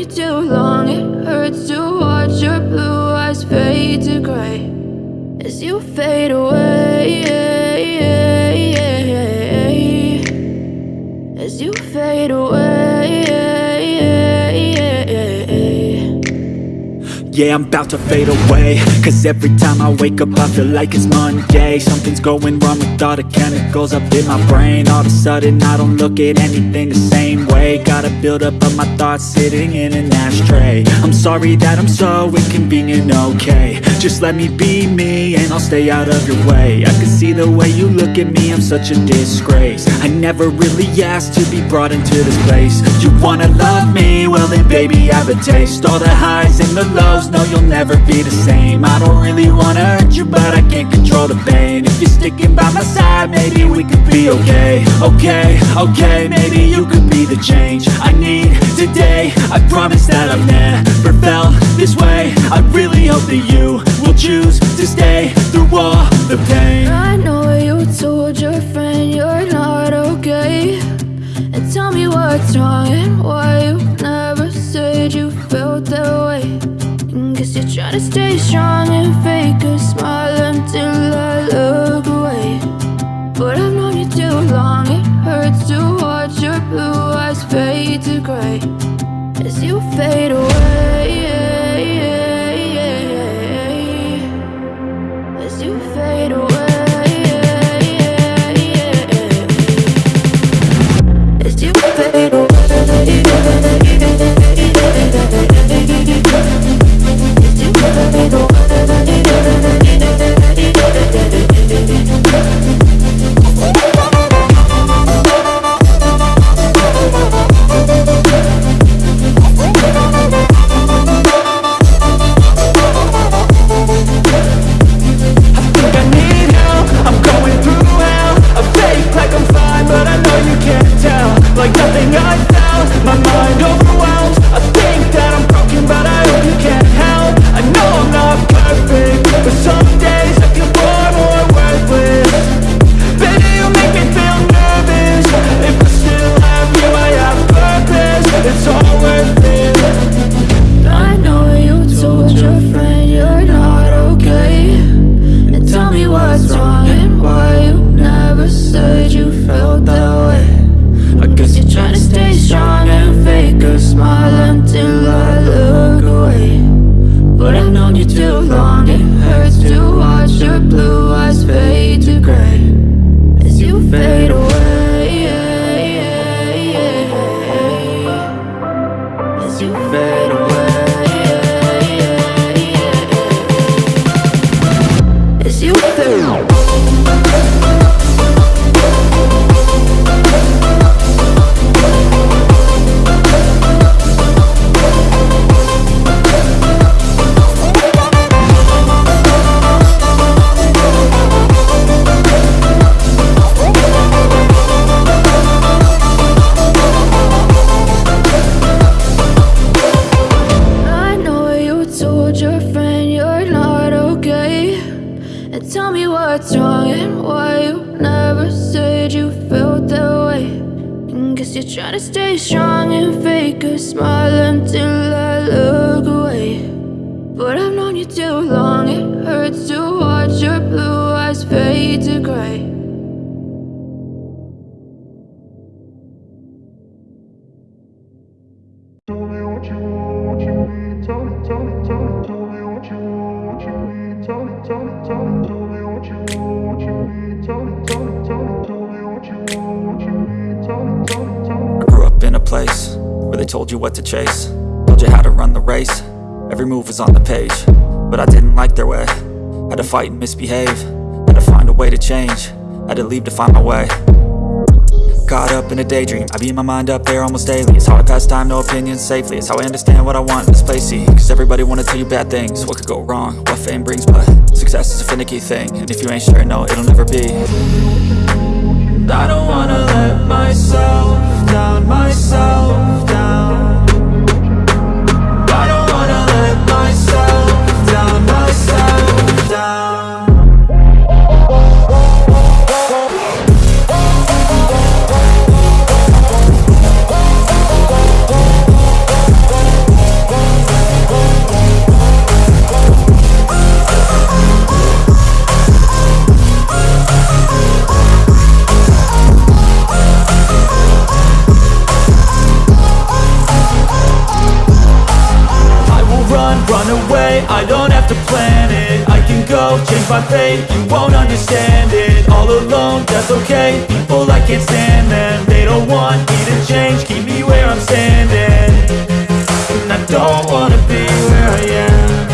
you too long, it hurts to watch your blue eyes fade to gray. As you fade away Yeah, I'm about to fade away. Cause every time I wake up I feel like it's Monday. Something's going wrong with all the chemicals up in my brain. All of a sudden I don't look at anything the same way. Gotta build up of my thoughts sitting in an ashtray. I'm sorry that I'm so inconvenient, okay. Just let me be me and I'll stay out of your way. I can see the way you look at me, I'm such a disgrace. I never really asked to be brought into this place. You wanna love me? Well then baby I have a taste. All the highs and the lows no you'll never be the same. I don't really wanna hurt you but I can't control the pain. If you're sticking by my side maybe we could be okay. Okay, okay, maybe you could be the change I need today. I promise that I've never felt this way. I really hope that you will choose to stay through all the pain. I know you told your friend you're not okay. And tell me what's wrong and why you never said you felt that way Guess you're trying to stay strong and fake a smile until I look away. But I've known you too long, it hurts to watch your blue eyes fade to grey As you fade away told you what to chase. Told you how to run the race, every move was on the page. But I didn't like their way, had to fight and misbehave. Had to find a way to change, had to leave to find my way. Caught up in a daydream, I beat my mind up there almost daily. It's how I pass time, no opinions safely. It's how I understand what I want in this place, see. Cause everybody wanna tell you bad things. What could go wrong, what fame brings But success is a finicky thing. And if you ain't sure, no, it'll never be. I don't wanna let myself down, myself don't wanna be where I am.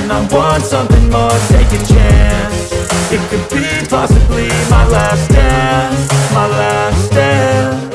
And I want something more, take a chance. It could be possibly my last dance My last dance.